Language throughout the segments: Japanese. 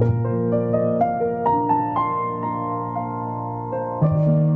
thank you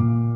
Ciao.